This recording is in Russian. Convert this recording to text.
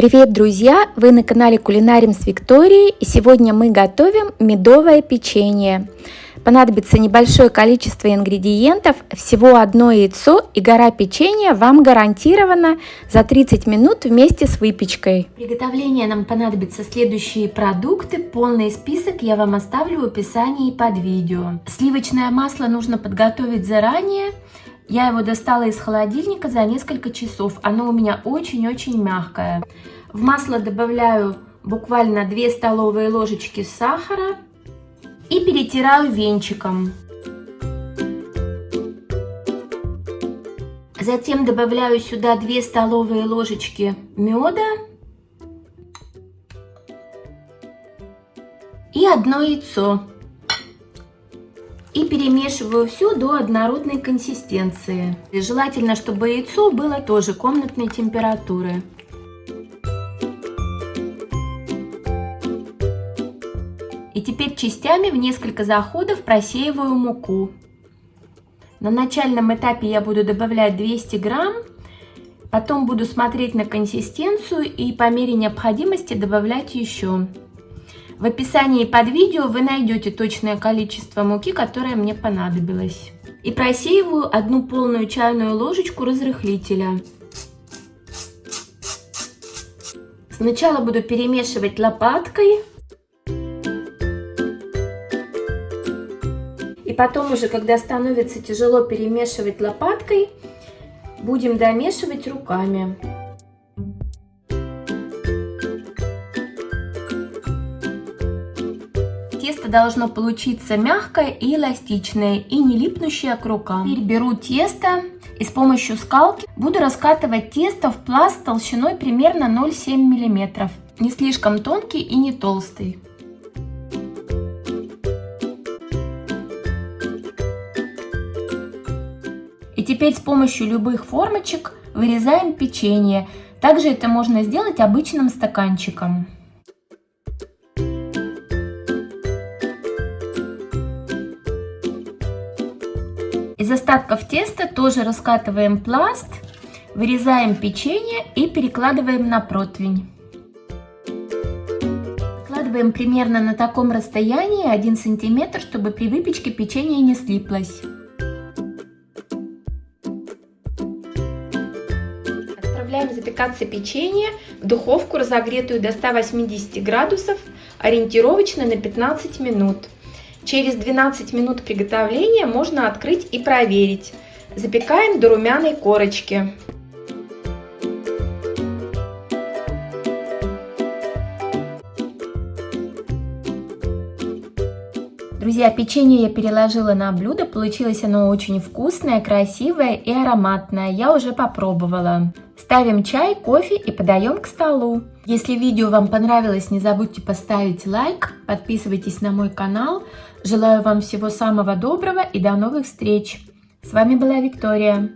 Привет, друзья! Вы на канале Кулинарим с Викторией и сегодня мы готовим медовое печенье. Понадобится небольшое количество ингредиентов, всего одно яйцо и гора печенья вам гарантирована за 30 минут вместе с выпечкой. Приготовление нам понадобятся следующие продукты. Полный список я вам оставлю в описании под видео. Сливочное масло нужно подготовить заранее. Я его достала из холодильника за несколько часов. Оно у меня очень-очень мягкое. В масло добавляю буквально 2 столовые ложечки сахара и перетираю венчиком. Затем добавляю сюда 2 столовые ложечки меда и одно яйцо и перемешиваю все до однородной консистенции. И желательно, чтобы яйцо было тоже комнатной температуры. И теперь частями в несколько заходов просеиваю муку. На начальном этапе я буду добавлять 200 грамм, потом буду смотреть на консистенцию и по мере необходимости добавлять еще. В описании под видео вы найдете точное количество муки, которое мне понадобилось. И просеиваю одну полную чайную ложечку разрыхлителя. Сначала буду перемешивать лопаткой. И потом уже, когда становится тяжело перемешивать лопаткой, будем домешивать руками. Тесто должно получиться мягкое и эластичное, и не липнущее к рукам. Теперь беру тесто и с помощью скалки буду раскатывать тесто в пласт толщиной примерно 0,7 мм. Не слишком тонкий и не толстый. И теперь с помощью любых формочек вырезаем печенье. Также это можно сделать обычным стаканчиком. Из остатков теста тоже раскатываем пласт, вырезаем печенье и перекладываем на противень. Складываем примерно на таком расстоянии 1 сантиметр, чтобы при выпечке печенье не слиплось. Отправляем запекаться печенье в духовку, разогретую до 180 градусов, ориентировочно на 15 минут. Через 12 минут приготовления можно открыть и проверить. Запекаем до румяной корочки. Друзья, печенье я переложила на блюдо, получилось оно очень вкусное, красивое и ароматное. Я уже попробовала. Ставим чай, кофе и подаем к столу. Если видео вам понравилось, не забудьте поставить лайк, подписывайтесь на мой канал. Желаю вам всего самого доброго и до новых встреч. С вами была Виктория.